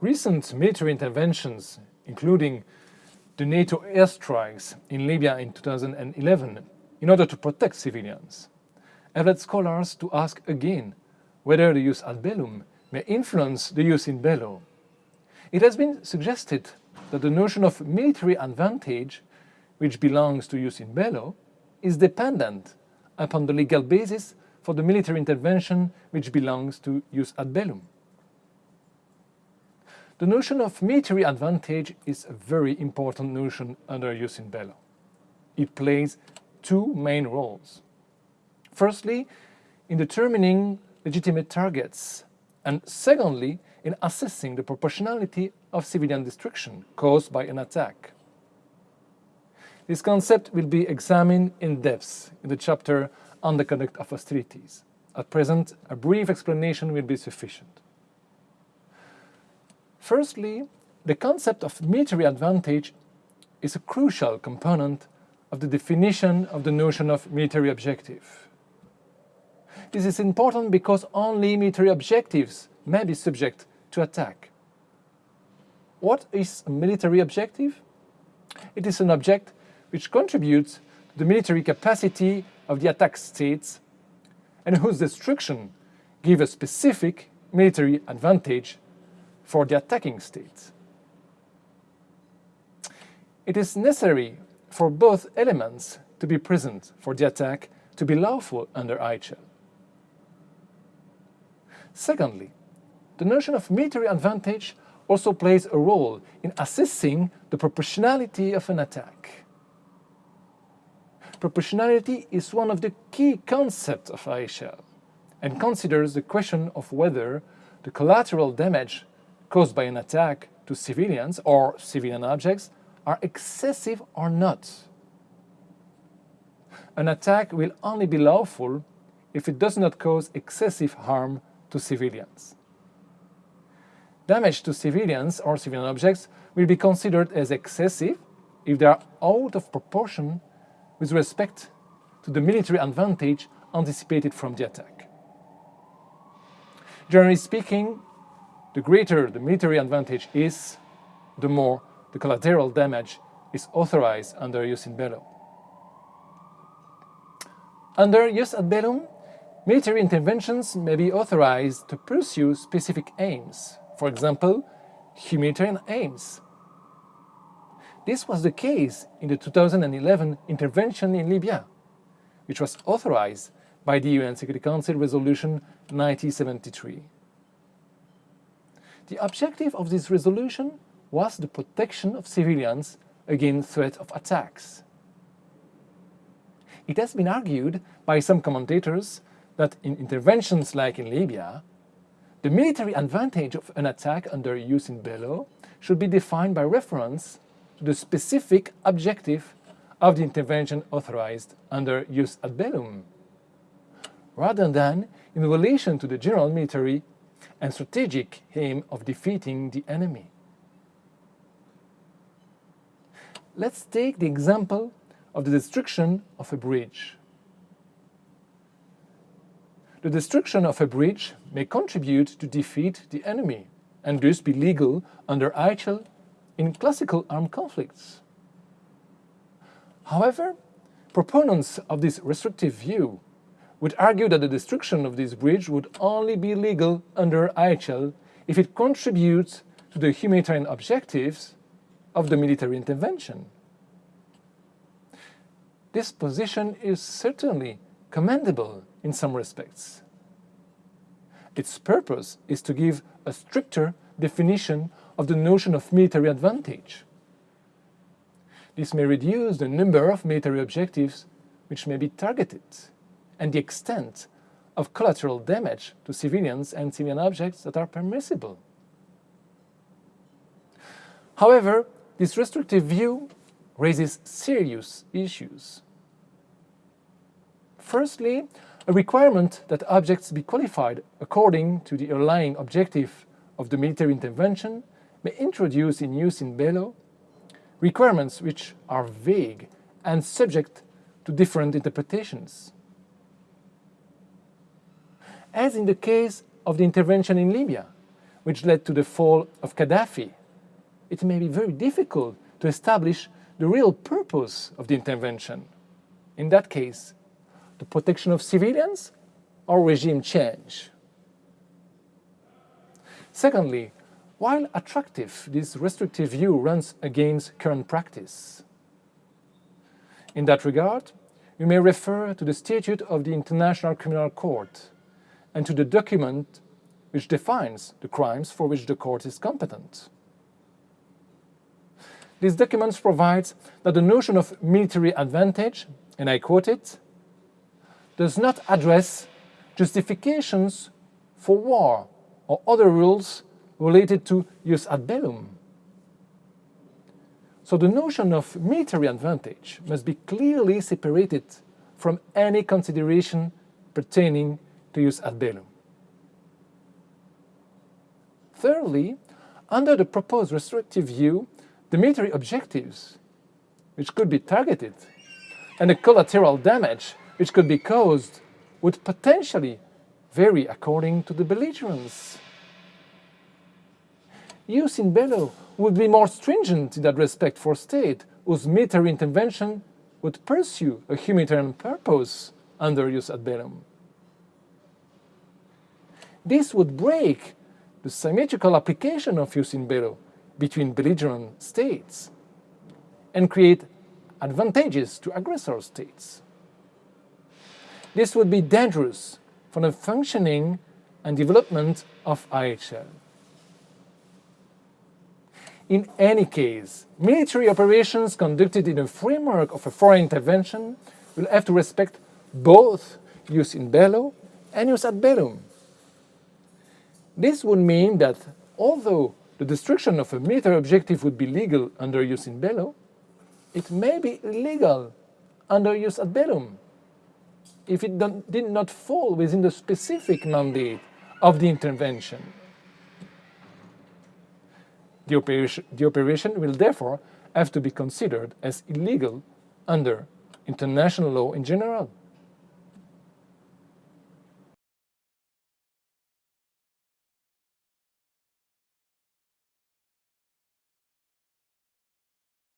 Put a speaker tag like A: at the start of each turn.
A: Recent military interventions, including the NATO airstrikes in Libya in 2011 in order to protect civilians, have led scholars to ask again whether the jus ad bellum may influence the jus in bello. It has been suggested that the notion of military advantage, which belongs to jus in bello, is dependent upon the legal basis for the military intervention which belongs to jus ad bellum. The notion of military advantage is a very important notion under jus in bello. It plays two main roles. Firstly, in determining legitimate targets, and secondly, in assessing the proportionality of civilian destruction caused by an attack. This concept will be examined in depth in the chapter on the conduct of hostilities. At present, a brief explanation will be sufficient. Firstly, the concept of military advantage is a crucial component of the definition of the notion of military objective. This is important because only military objectives may be subject to attack. What is a military objective? It is an object which contributes to the military capacity of the attack states and whose destruction gives a specific military advantage for the attacking state. It is necessary for both elements to be present for the attack to be lawful under IHL. Secondly, the notion of military advantage also plays a role in assessing the proportionality of an attack. Proportionality is one of the key concepts of IHL and considers the question of whether the collateral damage caused by an attack to civilians or civilian objects are excessive or not. An attack will only be lawful if it does not cause excessive harm to civilians. Damage to civilians or civilian objects will be considered as excessive if they are out of proportion with respect to the military advantage anticipated from the attack. Generally speaking, the greater the military advantage is, the more the collateral damage is authorized under jus in bello. Under jus ad bellum, military interventions may be authorized to pursue specific aims, for example, humanitarian aims. This was the case in the 2011 intervention in Libya, which was authorized by the UN Security Council Resolution 1973. The objective of this resolution was the protection of civilians against threat of attacks. It has been argued by some commentators that in interventions like in Libya, the military advantage of an attack under jus in bello should be defined by reference to the specific objective of the intervention authorized under jus ad bellum, rather than in relation to the general military and strategic aim of defeating the enemy. Let's take the example of the destruction of a bridge. The destruction of a bridge may contribute to defeat the enemy and thus be legal under IHL in classical armed conflicts. However, proponents of this restrictive view would argue that the destruction of this bridge would only be legal under IHL if it contributes to the humanitarian objectives of the military intervention. This position is certainly commendable in some respects. Its purpose is to give a stricter definition of the notion of military advantage. This may reduce the number of military objectives which may be targeted and the extent of collateral damage to civilians and civilian objects that are permissible. However, this restrictive view raises serious issues. Firstly, a requirement that objects be qualified according to the underlying objective of the military intervention may introduce in jus in bello requirements which are vague and subject to different interpretations as in the case of the intervention in Libya, which led to the fall of Gaddafi, it may be very difficult to establish the real purpose of the intervention. In that case, the protection of civilians or regime change. Secondly, while attractive, this restrictive view runs against current practice. In that regard, you may refer to the Statute of the International Criminal Court and to the document which defines the crimes for which the court is competent. This document provides that the notion of military advantage, and I quote it, does not address justifications for war or other rules related to jus ad bellum. So the notion of military advantage must be clearly separated from any consideration pertaining to jus ad bellum. Thirdly, under the proposed restrictive view, the military objectives, which could be targeted, and the collateral damage which could be caused would potentially vary according to the belligerents. Jus in bello would be more stringent in that respect for state whose military intervention would pursue a humanitarian purpose under jus ad bellum. This would break the symmetrical application of jus in bello between belligerent states and create advantages to aggressor states. This would be dangerous for the functioning and development of IHL. In any case, military operations conducted in the framework of a foreign intervention will have to respect both jus in bello and jus ad bellum. This would mean that although the destruction of a military objective would be legal under jus in bello, it may be illegal under jus ad bellum if it did not fall within the specific mandate of the intervention. The operation, the operation will therefore have to be considered as illegal under international law in general.